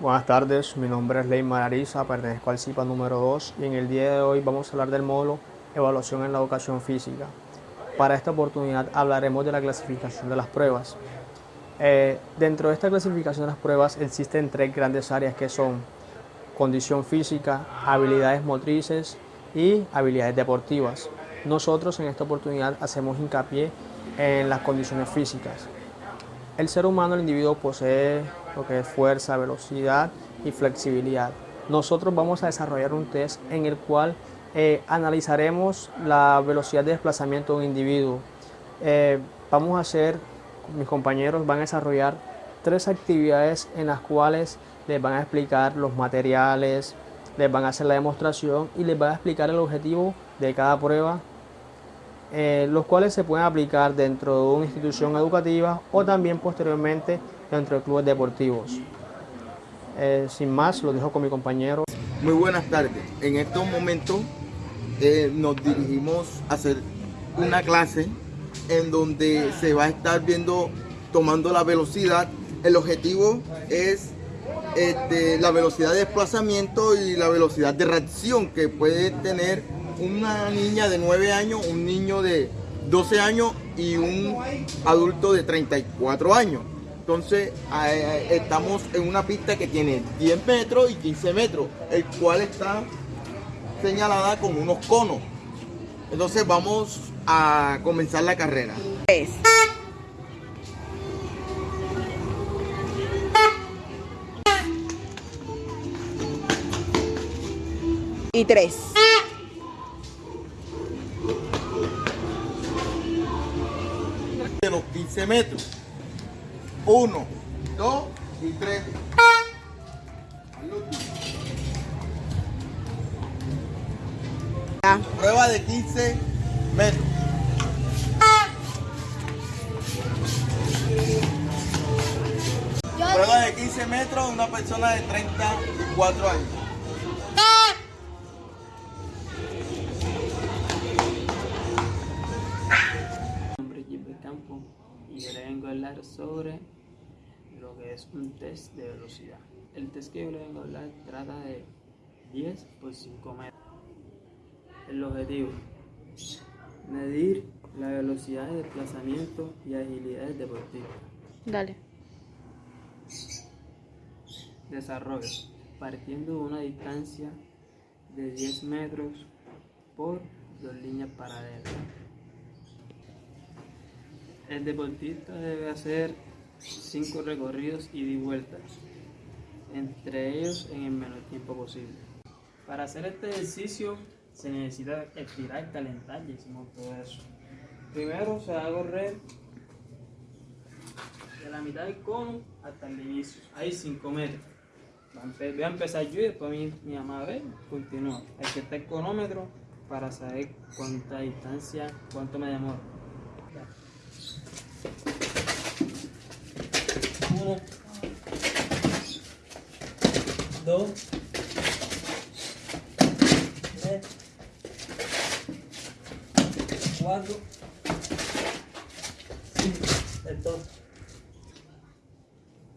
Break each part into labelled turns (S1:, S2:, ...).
S1: Buenas tardes, mi nombre es Leymar Ariza, pertenezco al CIPA número 2 y en el día de hoy vamos a hablar del módulo Evaluación en la Educación Física. Para esta oportunidad hablaremos de la clasificación de las pruebas. Eh, dentro de esta clasificación de las pruebas existen tres grandes áreas que son condición física, habilidades motrices y habilidades deportivas. Nosotros en esta oportunidad hacemos hincapié en las condiciones físicas. El ser humano, el individuo, posee lo que es fuerza, velocidad y flexibilidad. Nosotros vamos a desarrollar un test en el cual eh, analizaremos la velocidad de desplazamiento de un individuo. Eh, vamos a hacer, mis compañeros van a desarrollar tres actividades en las cuales les van a explicar los materiales, les van a hacer la demostración y les van a explicar el objetivo de cada prueba eh, los cuales se pueden aplicar dentro de una institución educativa o también posteriormente dentro de clubes deportivos. Eh, sin más, lo dejo con mi compañero.
S2: Muy buenas tardes. En estos momentos eh, nos dirigimos a hacer una clase en donde se va a estar viendo, tomando la velocidad. El objetivo es este, la velocidad de desplazamiento y la velocidad de reacción que puede tener una niña de 9 años, un niño de 12 años y un adulto de 34 años. Entonces estamos en una pista que tiene 10 metros y 15 metros, el cual está señalada con unos conos. Entonces vamos a comenzar la carrera.
S3: Y tres.
S2: Los 15 metros. 1, 2 y 3. Prueba de 15 metros. Prueba de 15 metros una persona de 34 años.
S4: Sobre lo que es un test de velocidad. El test que yo le vengo a hablar trata de 10 por 5 metros. El objetivo, medir la velocidad de desplazamiento y agilidades deportivas.
S3: Dale.
S4: Desarrollo, partiendo de una distancia de 10 metros por dos líneas paralelas. El deportista debe hacer cinco recorridos y de vueltas, entre ellos en el menor tiempo posible. Para hacer este ejercicio se necesita estirar, calentar, ya hicimos todo eso. Primero se va a correr de la mitad del cono hasta el inicio, hay 5 metros. Voy a empezar yo y después mi, mi mamá a ver, continúa. Hay que estar el cronómetro para saber cuánta distancia, cuánto me demora. Uno, dos, tres, cuatro, cinco.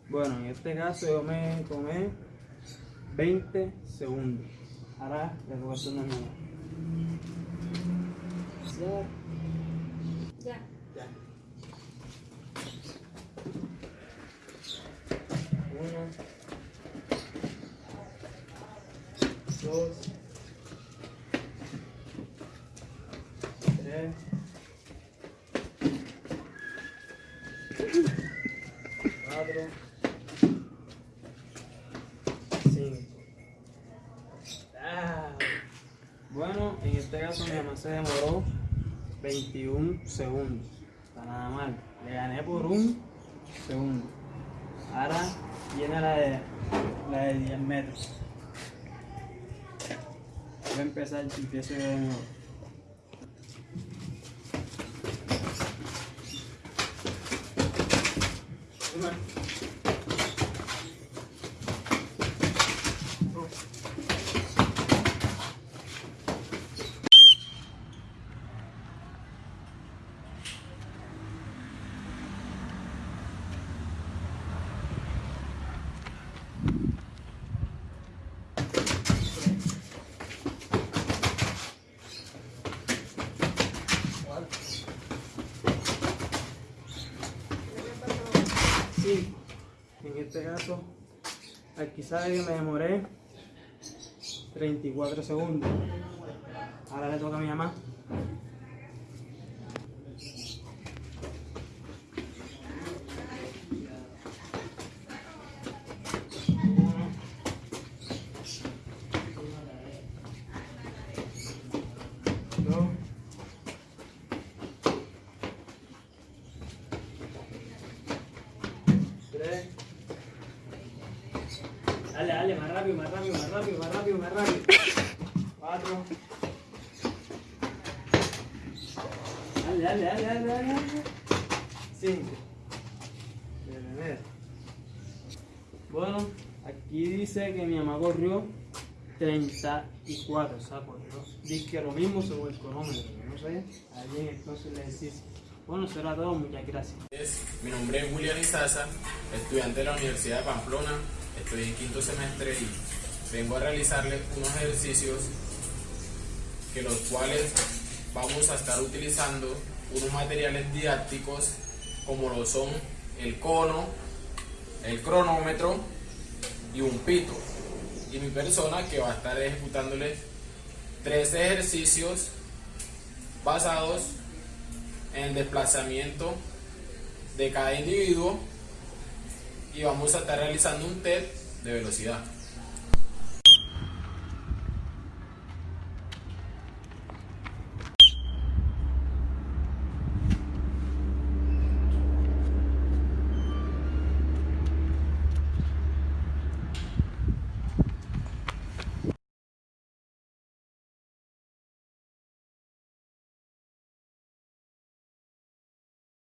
S4: Bueno, en este caso yo me tomé 20 segundos. Ahora le voy a hacer una nueva. Ya. Ya. Uno, dos, tres, cuatro, cinco. Bueno, en este caso mi mamá se demoró 21 segundos. Está nada mal. Le gané por un segundo. Ahora llena la de, la de 10 metros. Voy a empezar, empiezo yo de nuevo. Bueno. En este caso, aquí sale que me demoré 34 segundos. Ahora le toca a mi mamá. Dos. Tres. Dale, dale, más rápido, más rápido, más rápido, más rápido, más rápido. Cuatro. Dale, dale, dale, dale, dale. dale. Cinco. Bueno, aquí dice que mi mamá corrió 34, o sea, corrió. Dice que lo mismo según el cronómetro, no sé. Ahí en entonces el ejercicio. Bueno, eso era todo, muchas gracias.
S5: Mi nombre es William Izaza, estudiante de la Universidad de Pamplona. Estoy en quinto semestre y vengo a realizarles unos ejercicios que los cuales vamos a estar utilizando unos materiales didácticos como lo son el cono, el cronómetro y un pito. Y mi persona que va a estar ejecutándoles tres ejercicios basados en el desplazamiento de cada individuo y vamos a estar realizando un test de velocidad.